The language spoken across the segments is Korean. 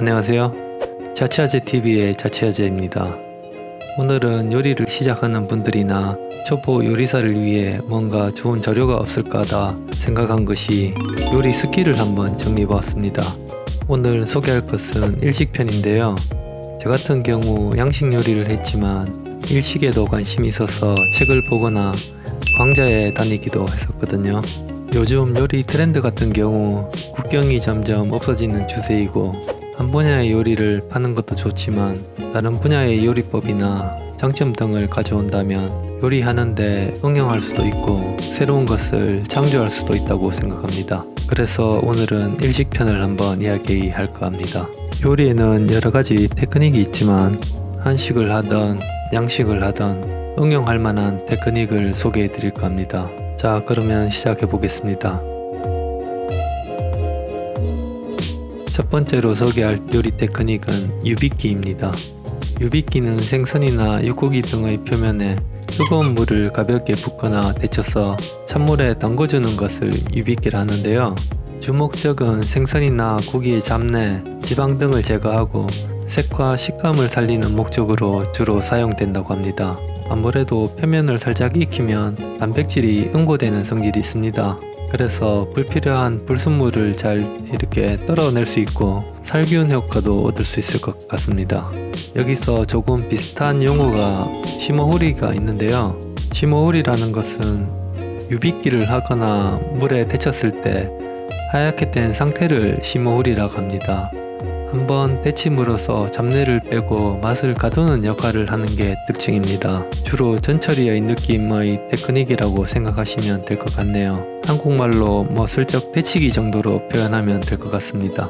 안녕하세요. 자취아재TV의 자취아재입니다. 오늘은 요리를 시작하는 분들이나 초보 요리사를 위해 뭔가 좋은 자료가 없을까 하다 생각한 것이 요리 스킬을 한번 정리해보았습니다. 오늘 소개할 것은 일식편인데요. 저 같은 경우 양식 요리를 했지만 일식에도 관심이 있어서 책을 보거나 강좌에 다니기도 했었거든요. 요즘 요리 트렌드 같은 경우 국경이 점점 없어지는 추세이고 한 분야의 요리를 파는 것도 좋지만 다른 분야의 요리법이나 장점 등을 가져온다면 요리하는데 응용할 수도 있고 새로운 것을 창조할 수도 있다고 생각합니다. 그래서 오늘은 일식편을 한번 이야기할까 합니다. 요리에는 여러가지 테크닉이 있지만 한식을 하던 양식을 하던 응용할 만한 테크닉을 소개해 드릴까 합니다. 자 그러면 시작해 보겠습니다. 첫 번째로 소개할 요리 테크닉은 유빗기입니다. 유빗기는 생선이나 육고기 등의 표면에 뜨거운 물을 가볍게 붓거나 데쳐서 찬물에 담궈주는 것을 유빗기라 하는데요. 주목적은 생선이나 고기의 잡내, 지방 등을 제거하고 색과 식감을 살리는 목적으로 주로 사용된다고 합니다. 아무래도 표면을 살짝 익히면 단백질이 응고되는 성질이 있습니다. 그래서 불필요한 불순물을 잘 이렇게 떨어낼 수 있고 살균 효과도 얻을 수 있을 것 같습니다. 여기서 조금 비슷한 용어가 심어후리가 있는데요. 심어후리라는 것은 유빗기를 하거나 물에 데쳤을 때 하얗게 된 상태를 심어후리라고 합니다. 한번 데침으로써 잡내를 빼고 맛을 가두는 역할을 하는 게 특징입니다. 주로 전처리의 느낌의 테크닉이라고 생각하시면 될 것 같네요. 한국말로 뭐 슬쩍 데치기 정도로 표현하면 될 것 같습니다.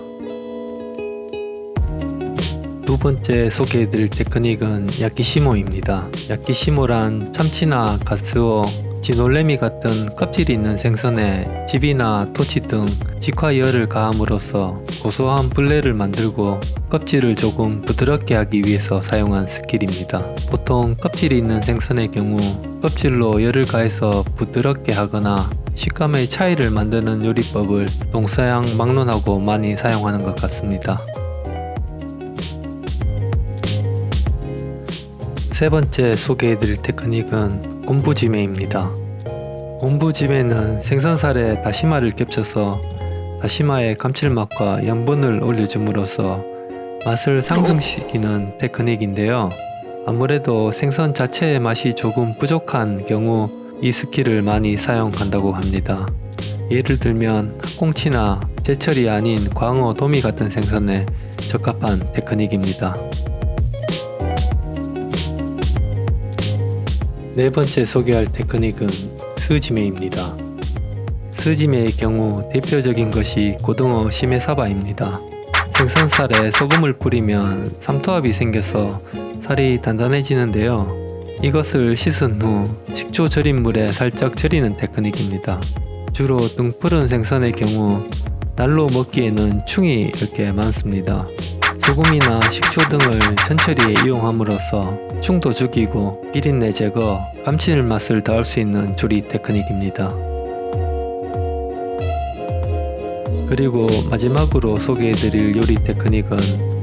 두 번째 소개해드릴 테크닉은 야키시모입니다. 야키시모란 참치나 가스오, 지놀레미 같은 껍질이 있는 생선에 즙이나 토치 등 직화열을 가함으로써 고소한 블레를 만들고 껍질을 조금 부드럽게 하기 위해서 사용한 스킬입니다. 보통 껍질이 있는 생선의 경우 껍질로 열을 가해서 부드럽게 하거나 식감의 차이를 만드는 요리법을 동서양 막론하고 많이 사용하는 것 같습니다. 세 번째 소개해드릴 테크닉은 곰부지매입니다. 곰부지매는 생선살에 다시마를 겹쳐서 다시마의 감칠맛과 염분을 올려줌으로써 맛을 상승시키는 테크닉인데요. 아무래도 생선 자체의 맛이 조금 부족한 경우 이 스킬을 많이 사용한다고 합니다. 예를 들면 학꽁치나 제철이 아닌 광어, 도미 같은 생선에 적합한 테크닉입니다. 네 번째 소개할 테크닉은 스지메입니다. 스지메의 경우 대표적인 것이 고등어 しめ鯖입니다. 생선살에 소금을 뿌리면 삼투압이 생겨서 살이 단단해지는데요. 이것을 씻은 후 식초 절인 물에 살짝 절이는 테크닉입니다. 주로 등푸른 생선의 경우 날로 먹기에는 충이 이렇게 많습니다. 소금이나 식초 등을 천천히 이용함으로써 충도 죽이고 비린내 제거, 감칠맛을 더할 수 있는 조리 테크닉입니다. 그리고 마지막으로 소개해드릴 요리 테크닉은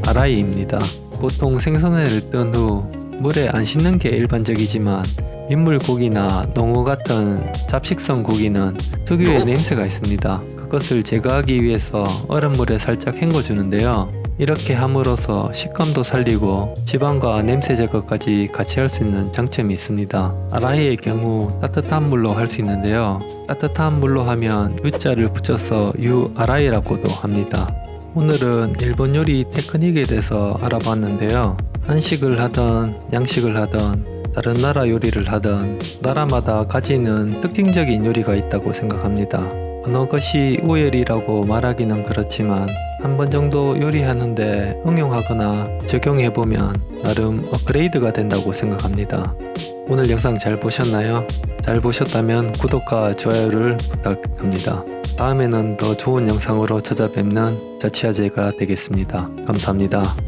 아라이입니다. 보통 생선회를 뜬 후 물에 안 씻는 게 일반적이지만 민물고기나 농어 같은 잡식성 고기는 특유의 냄새가 있습니다. 그것을 제거하기 위해서 얼음물에 살짝 헹궈주는데요. 이렇게 함으로써 식감도 살리고 지방과 냄새 제거까지 같이 할 수 있는 장점이 있습니다. 아라이의 경우 따뜻한 물로 할 수 있는데요. 따뜻한 물로 하면 U자를 붙여서 유아라이라고도 합니다. 오늘은 일본 요리 테크닉에 대해서 알아봤는데요. 한식을 하던 양식을 하던 다른 나라 요리를 하던 나라마다 가지는 특징적인 요리가 있다고 생각합니다. 어느 것이 우열이라고 말하기는 그렇지만 한 번 정도 요리하는데 응용하거나 적용해보면 나름 업그레이드가 된다고 생각합니다. 오늘 영상 잘 보셨나요? 잘 보셨다면 구독과 좋아요를 부탁합니다. 다음에는 더 좋은 영상으로 찾아뵙는 자취아재가 되겠습니다. 감사합니다.